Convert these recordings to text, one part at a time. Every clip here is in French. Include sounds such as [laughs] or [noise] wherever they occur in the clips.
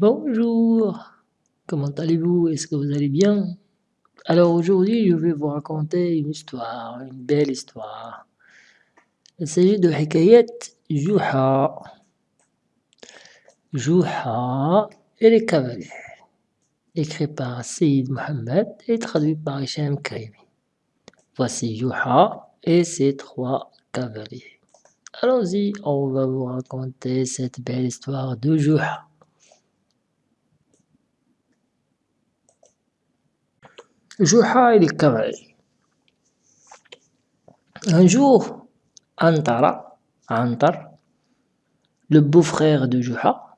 Bonjour, comment allez-vous? Est-ce que vous allez bien? Alors aujourd'hui je vais vous raconter une histoire, une belle histoire. Il s'agit de Hikayat Juha. Juha et les cavaliers. Écrit par Saïd Mohamed et traduit par Hichem Karimi. Voici Juha et ses trois cavaliers. Allons-y, on va vous raconter cette belle histoire de Juha. Cavaliers. Un jour, Antara, Antar, le beau-frère de Juha,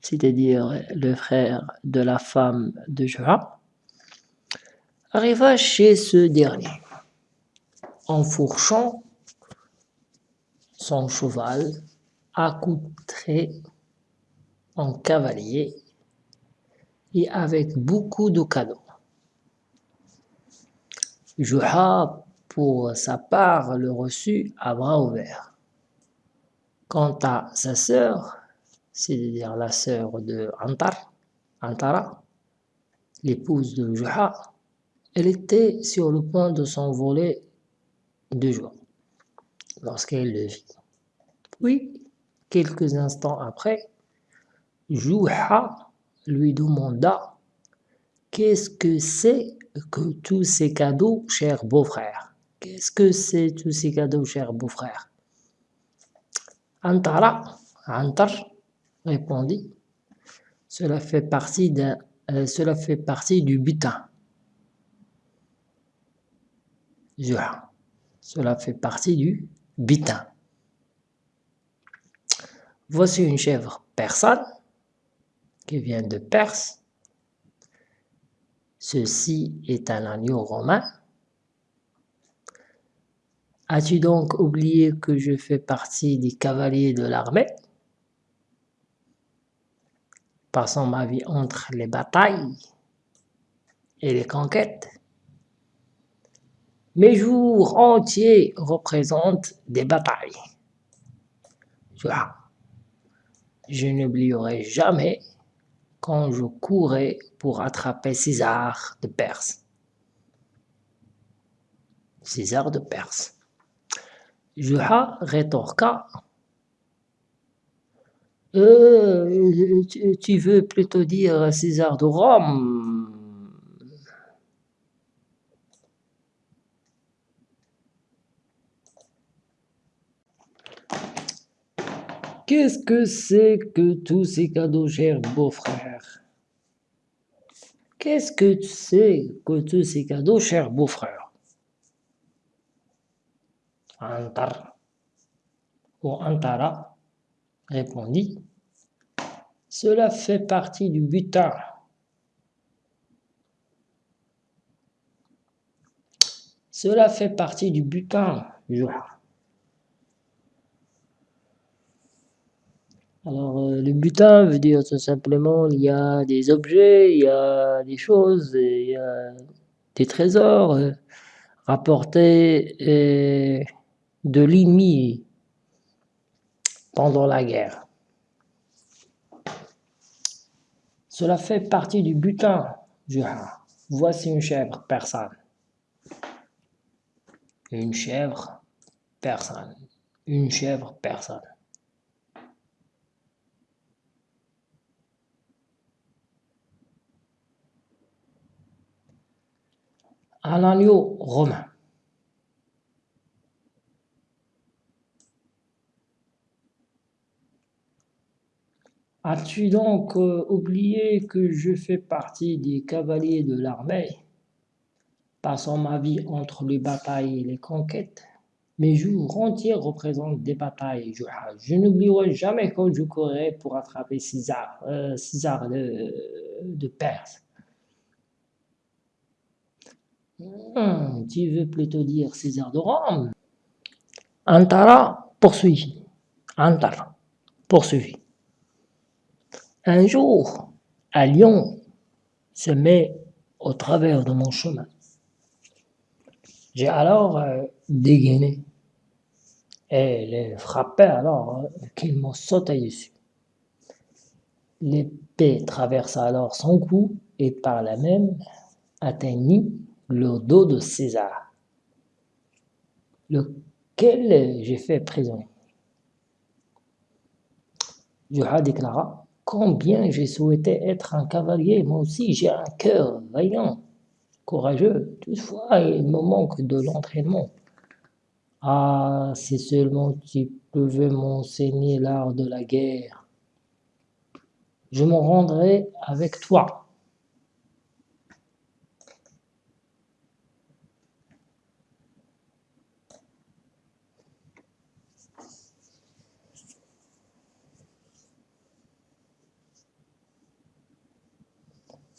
c'est-à-dire le frère de la femme de Juha, arriva chez ce dernier en fourchant son cheval accoutré en cavalier et avec beaucoup de cadeaux. Juha, pour sa part, le reçut à bras ouverts. Quant à sa sœur, c'est-à-dire la sœur de Antar, Antara, l'épouse de Juha, elle était sur le point de s'envoler de joie lorsqu'elle le vit. Puis, quelques instants après, Juha lui demanda Qu'est-ce que c'est que tous ces cadeaux, cher beau-frère Qu'est-ce que c'est tous ces cadeaux, cher beau-frère Antara, Antar, répondit, cela fait partie, euh, cela fait partie du butin. Cela fait partie du butin. Voici une chèvre persane qui vient de Perse Ceci est un agneau romain. As-tu donc oublié que je fais partie des cavaliers de l'armée? Passant ma vie entre les batailles et les conquêtes. Mes jours entiers représentent des batailles. Je n'oublierai jamais quand je courais pour attraper César de Perse. César de Perse. Juha rétorqua euh, tu, veux plutôt dire César de Rome? Qu'est-ce que c'est que tous ces cadeaux, cher beau-frère Qu'est-ce que c'est que tous ces cadeaux, cher beau-frère Antar ou Antara répondit Cela fait partie du butin. Cela fait partie du butin, Alors, euh, le butin veut dire tout simplement, il y a des objets, il y a des choses, il y a des trésors euh, rapportés de l'ennemi pendant la guerre. Cela fait partie du butin, Juha. Voici une chèvre persane. Une chèvre persane. Une chèvre persane. Un agneau romain. As-tu donc euh, oublié que je fais partie des cavaliers de l'armée, passant ma vie entre les batailles et les conquêtes Mes jours entiers représentent des batailles. Je, je n'oublierai jamais quand je courais pour attraper César, euh, César de Perse. Hmm, tu veux plutôt dire César de Rome? Antara poursuivit. Antara poursuivit. Un jour, un lion se met au travers de mon chemin. J'ai alors euh, dégainé et les frappé alors euh, qu'il m'ont sauté dessus. L'épée traversa alors son cou et par la même atteignit le dos de César, lequel j'ai fait prisonnier. Juha déclara Combien j'ai souhaité être un cavalier, moi aussi j'ai un cœur vaillant, courageux. Toutefois, il me manque de l'entraînement. Ah, si seulement tu pouvais m'enseigner l'art de la guerre, je me rendrai avec toi.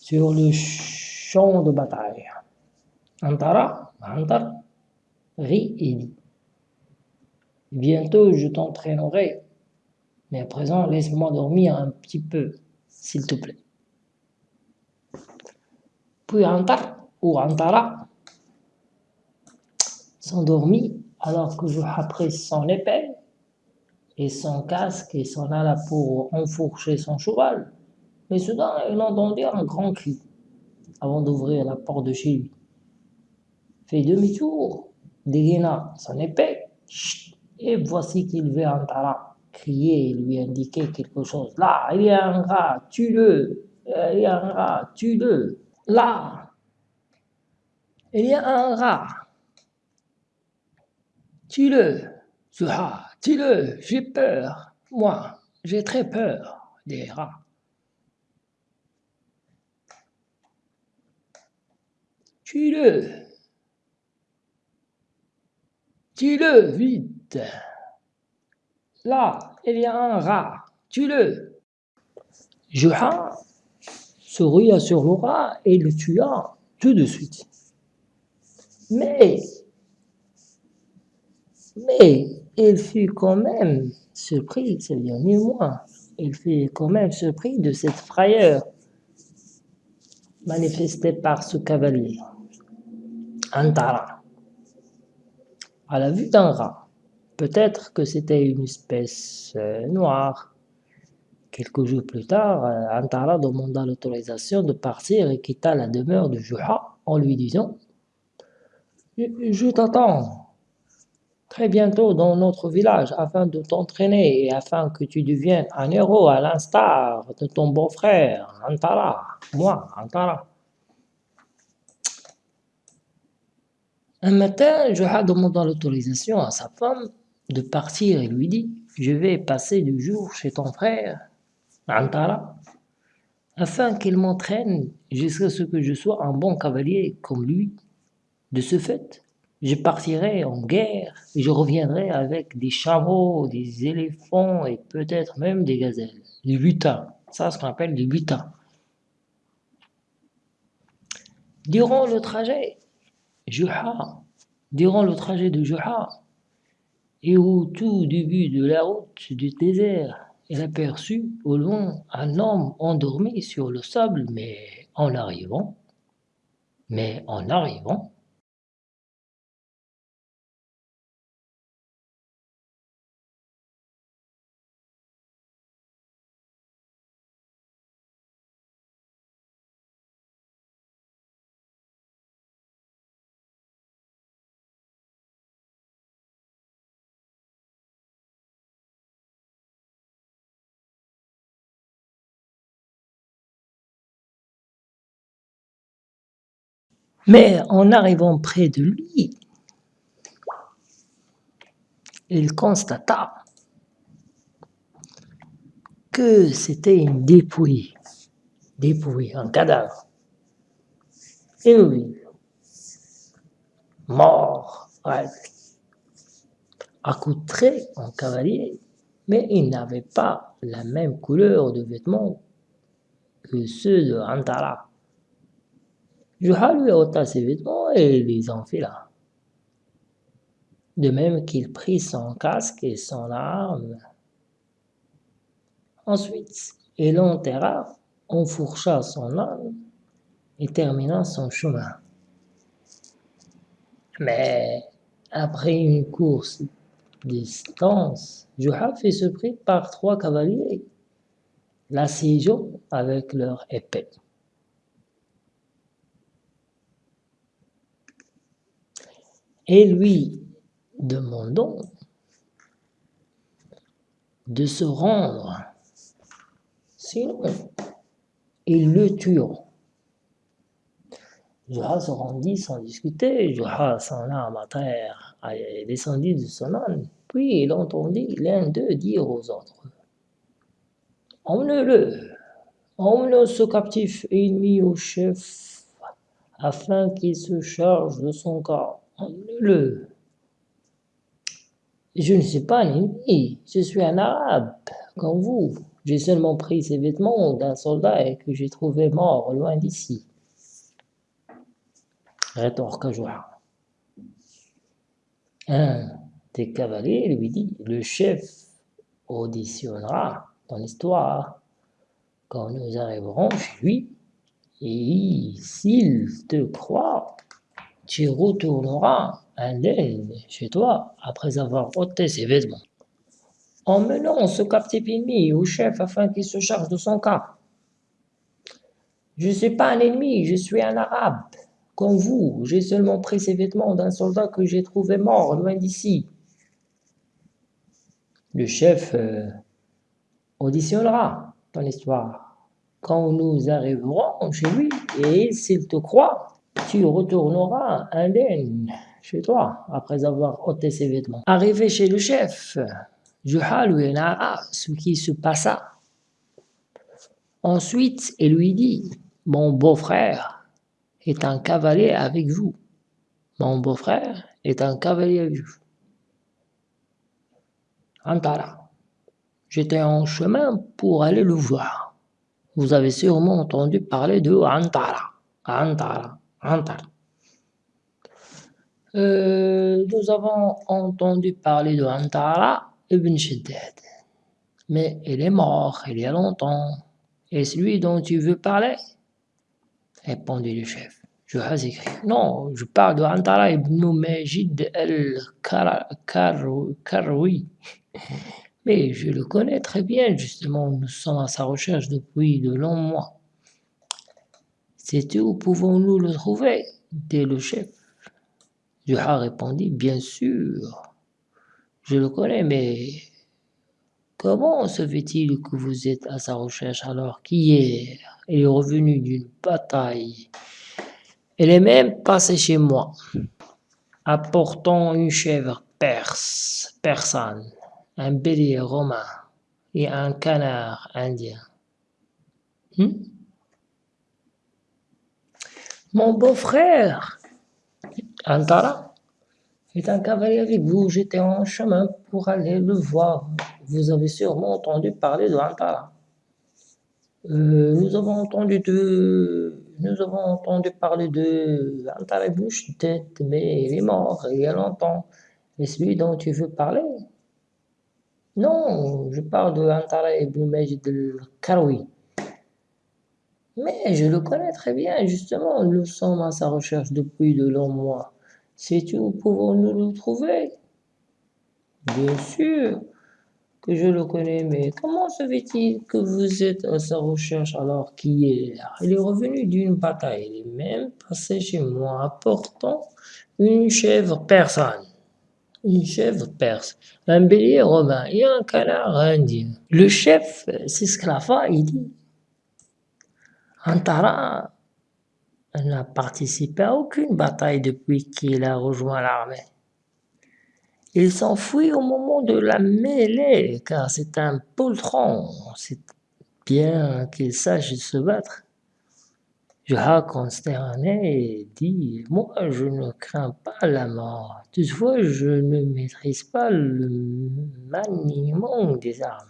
Sur le champ de bataille. Antara, Antar, rit et dit Bientôt je t'entraînerai, mais à présent laisse-moi dormir un petit peu, s'il te plaît. Puis Antar ou Antara s'endormit alors que je prit son épée et son casque et s'en alla pour enfourcher son cheval. Mais soudain, il entendit un grand cri avant d'ouvrir la porte de chez lui. Fait demi-tour, dégaina son épée, et voici qu'il vit Antara crier et lui indiquer quelque chose. Là, il y a un rat, tue-le, il y a un rat, tue-le. Là, il y a un rat, tue-le, ce rat, tue-le, j'ai peur, moi, j'ai très peur des rats. Tue-le Tue-le, vite Là, il y a un rat, tue-le Juha se sur le rat et le tua tout de suite. Mais, mais, il fut quand même surpris, c'est bien mieux moi, il fut quand même surpris de cette frayeur manifestée par ce cavalier. Antara. À la vue d'un rat, peut-être que c'était une espèce euh, noire. Quelques jours plus tard, euh, Antara demanda l'autorisation de partir et quitta la demeure de Juha en lui disant Je, t'attends très bientôt dans notre village afin de t'entraîner et afin que tu deviennes un héros à l'instar de ton beau-frère, Antara, moi, Antara. Un matin, Joha demanda l'autorisation à sa femme de partir et lui dit Je vais passer deux jours chez ton frère, Antara, afin qu'il m'entraîne jusqu'à ce que je sois un bon cavalier comme lui. De ce fait, je partirai en guerre et je reviendrai avec des chameaux, des éléphants et peut-être même des gazelles, des butins. Ça, ce qu'on appelle des butins. Durant le trajet, Juha, durant le trajet de Juha, et au tout début de la route du désert, elle aperçut au loin un homme endormi sur le sable, mais en arrivant, mais en arrivant, Mais en arrivant près de lui, il constata que c'était une dépouille, dépouille, un cadavre. Oui, mort, accoutré en cavalier, mais il n'avait pas la même couleur de vêtements que ceux de Antara. Juha lui ôta ses vêtements et les enfila. De même qu'il prit son casque et son arme. Ensuite, il enterra, enfourcha son arme et termina son chemin. Mais après une course distance, Juha fut surpris par trois cavaliers la cision avec leur épée. Et lui demandons de se rendre, sinon ils le tueront. Juha se rendit sans discuter, Juha son âme à terre descendit de son âne, puis il entendit l'un d'eux dire aux autres Emmenez-le, emmenez ce captif ennemi au chef, afin qu'il se charge de son cas. Emmenez-le. Je ne suis pas un ennemi, je suis un arabe, comme vous. J'ai seulement pris ces vêtements d'un soldat et que j'ai trouvé mort loin d'ici. Rétorque Joie. Un des cavaliers lui dit, le chef auditionnera ton histoire quand nous arriverons chez lui, et s'il te croit, tu retourneras indemne chez toi après avoir ôté ses vêtements. Emmenons ce captif ennemi au chef afin qu'il se charge de son cas. Je ne suis pas un ennemi, je suis un arabe. Comme vous, j'ai seulement pris ces vêtements d'un soldat que j'ai trouvé mort loin d'ici. Le chef euh, auditionnera ton histoire quand nous arriverons chez lui et s'il te croit, tu retourneras indemne chez toi après avoir ôté ses vêtements. Arrivé chez le chef, Juha lui narra ce qui se passa. Ensuite, il lui dit, mon beau-frère est un cavalier avec vous. Mon beau-frère est un cavalier avec vous. Antara. J'étais en chemin pour aller le voir. Vous avez sûrement entendu parler de Antara. Antara. Antara. Euh, nous avons entendu parler de Antara ibn Shiddad. Mais il est mort il y a longtemps. Et celui dont tu veux parler? Répondit le chef. Je écrit. Non, je parle de Antara ibn Majid al-Karwi. Mais je le connais très bien, justement, nous sommes à sa recherche depuis de longs mois. C'est où pouvons-nous le trouver? Dit le chef. Juha répondit, bien sûr, je le connais, mais comment se fait-il que vous êtes à sa recherche alors qu'hier, il est revenu d'une bataille? Elle est même passée chez moi, apportant une chèvre perse, persane, un bélier romain et un canard indien. Hmm? Mon beau-frère, Antara, est un cavalier avec vous. J'étais en chemin pour aller le voir. Vous avez sûrement entendu parler de Antara. Euh, nous avons entendu de, nous avons entendu parler de Antara bouche tête, mais il est mort il y a longtemps. Et celui dont tu veux parler? Non, je parle de Antara ibn Majid al-Karoui. Mais je le connais très bien, justement, nous sommes à sa recherche depuis de longs mois. Sais-tu où pouvons-nous le trouver Bien sûr que je le connais, mais comment se fait-il que vous êtes à sa recherche alors qu'hier, il est revenu d'une bataille, il est même passé chez moi apportant une chèvre persane une chèvre perse, un bélier romain et un canard indien. Le chef s'esclaffa et dit Antara n'a participé à aucune bataille depuis qu'il a rejoint l'armée. Il s'enfuit au moment de la mêlée, car c'est un poltron, c'est bien qu'il sache se battre. Juha consterné dit « Moi, je ne crains pas la mort. Toutefois, je ne maîtrise pas le maniement des armes. »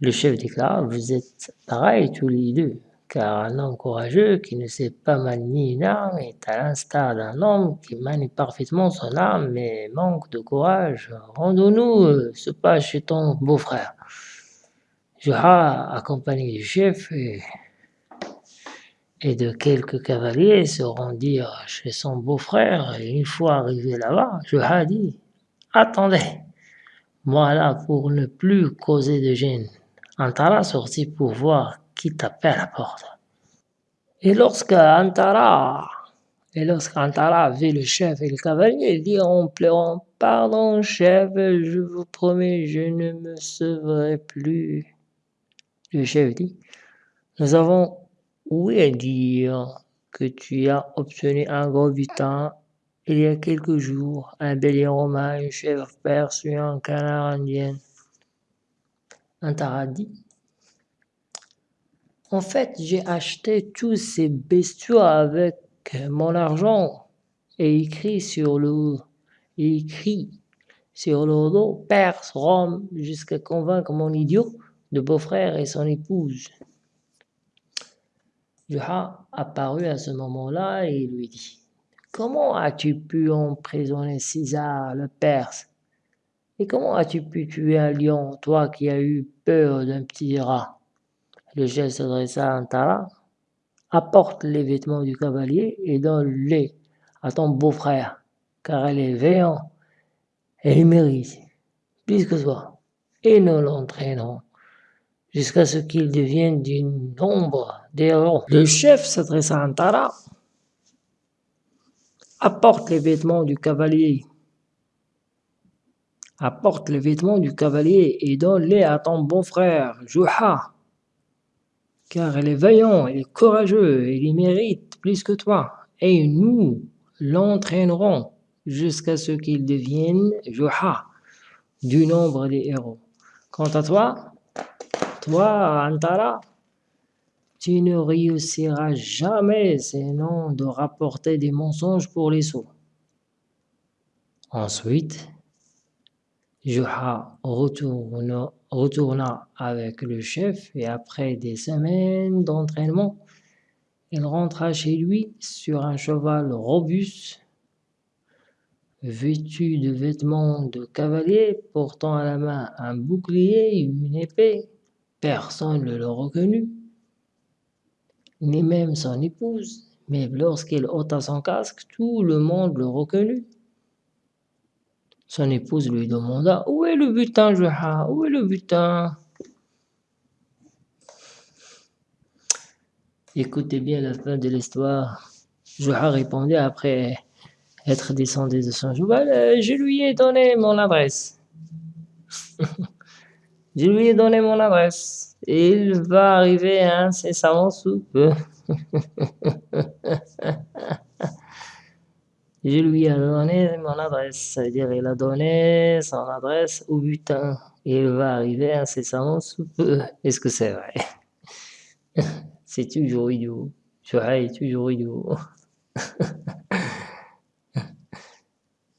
Le chef déclare « Vous êtes pareils tous les deux car un homme courageux qui ne sait pas manier une arme est à l'instar d'un homme qui manie parfaitement son arme mais manque de courage. Rendons-nous euh, ce pas chez ton beau-frère. Juha, accompagné du chef et, de quelques cavaliers, se rendirent chez son beau-frère et une fois arrivé là-bas, Juha dit « Attendez, moi là pour ne plus causer de gêne. Antara sortit pour voir qui tapait à la porte. Et lorsque Antara, et lorsqu'Antara vit le chef et le cavalier, il dit en pleurant, Pardon, chef, je vous promets, je ne me sauverai plus. Le chef dit, Nous avons ouï dire que tu as obtenu un gros butin il y a quelques jours, un bélier romain, une chèvre perse et un canard indien? Antara dit, en fait, j'ai acheté tous ces bestiaux avec mon argent et écrit sur le, écrit sur le dos Perse, Rome, jusqu'à convaincre mon idiot de beau-frère et son épouse. Juha apparut à ce moment-là et lui dit Comment as-tu pu emprisonner César le Perse? Et comment as-tu pu tuer un lion, toi qui as eu peur d'un petit rat? Le chef s'adressa à Antara. Apporte les vêtements du cavalier et donne-les à ton beau-frère, car elle est veillant et il mérite plus que toi. Et nous l'entraînons jusqu'à ce qu'il devienne d'une ombre d'héros. Le chef s'adressa à Antara. Apporte les vêtements du cavalier. Apporte les vêtements du cavalier et donne-les à ton beau-frère, Juha car elle est vaillant, elle est courageux, il mérite plus que toi, et nous l'entraînerons jusqu'à ce qu'il devienne Juha, du nombre des héros. Quant à toi, toi, Antara, tu ne réussiras jamais sinon de rapporter des mensonges pour les sots. Ensuite, Juha retourna, retourna avec le chef et après des semaines d'entraînement, il rentra chez lui sur un cheval robuste, vêtu de vêtements de cavalier, portant à la main un bouclier et une épée. Personne ne le reconnut, ni même son épouse, mais lorsqu'il ôta son casque, tout le monde le reconnut. Son épouse lui demanda Où est le butin, Juha? Où est le butin? Écoutez bien la fin de l'histoire. Juha répondit après être descendu de son cheval euh, Je lui ai donné mon adresse. Je lui ai donné mon adresse. Il va arriver incessamment sous peu. [laughs] Je lui ai donné mon adresse, c'est-à-dire il a donné son adresse au butin. Il va arriver incessamment sous peu. Est-ce que c'est vrai? [laughs] C'est toujours idiot. Joël est toujours idiot. [laughs]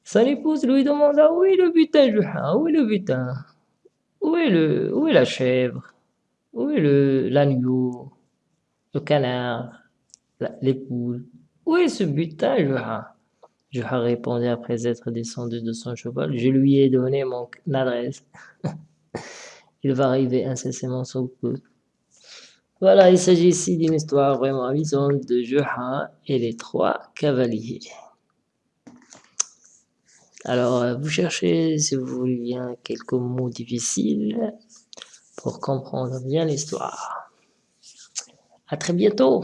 Son épouse lui demanda où est le butin, Joël Où est le butin? Où est le, où est la chèvre? Où est le l'agneau? Le canard? Les poules Où est ce butin, Joël je répondit après être descendu de son cheval. Je lui ai donné mon adresse. [laughs] il va arriver incessamment sous peu. Voilà, il s'agit ici d'une histoire vraiment amusante de Juha et les trois cavaliers. Alors, euh, vous cherchez, si vous voulez bien, quelques mots difficiles pour comprendre bien l'histoire. À très bientôt